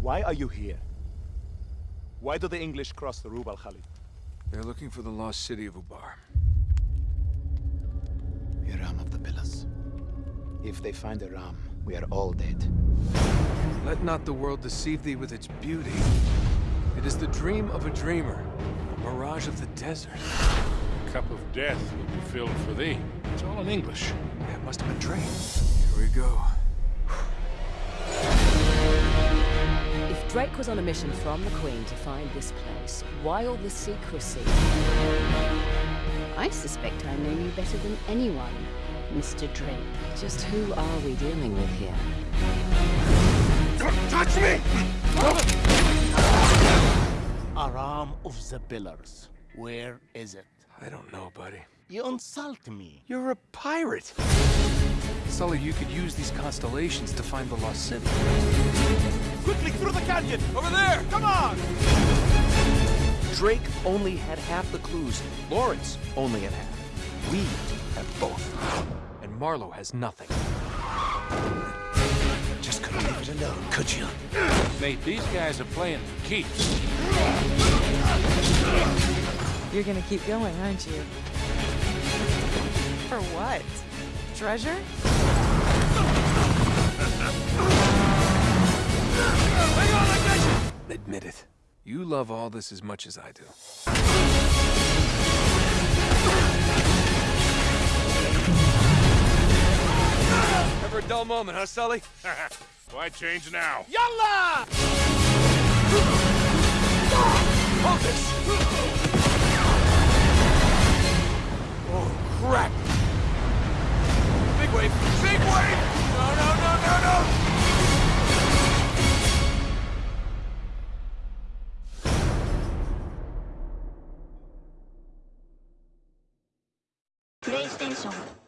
Why are you here? Why do the English cross the Rub al Khali? They're looking for the lost city of Ubar. Iram of the Pillars. If they find Iram, we are all dead. Let not the world deceive thee with its beauty. It is the dream of a dreamer, a mirage of the desert. The cup of death will be filled for thee. It's all in English. That must have been Drake. Here we go. If Drake was on a mission from the Queen to find this place, why all the secrecy? I suspect I know you better than anyone, Mr. Drake. Just who are we dealing with here? Don't touch me! Iram of the Pillars. Where is it? I don't know, buddy. You insult me. You're a pirate! Sully, you could use these constellations to find the lost city. Quickly, through the canyon! Over there! Come on! Drake only had half the clues. Lawrence only had half. We have both. And Marlowe has nothing. Just couldn't leave it alone, could you? Mate, these guys are playing for keeps. You're gonna keep going, aren't you? For what? Treasure? Admit it. You love all this as much as I do. Ever a dull moment, huh, Sully? Why change now? Yalla! でし。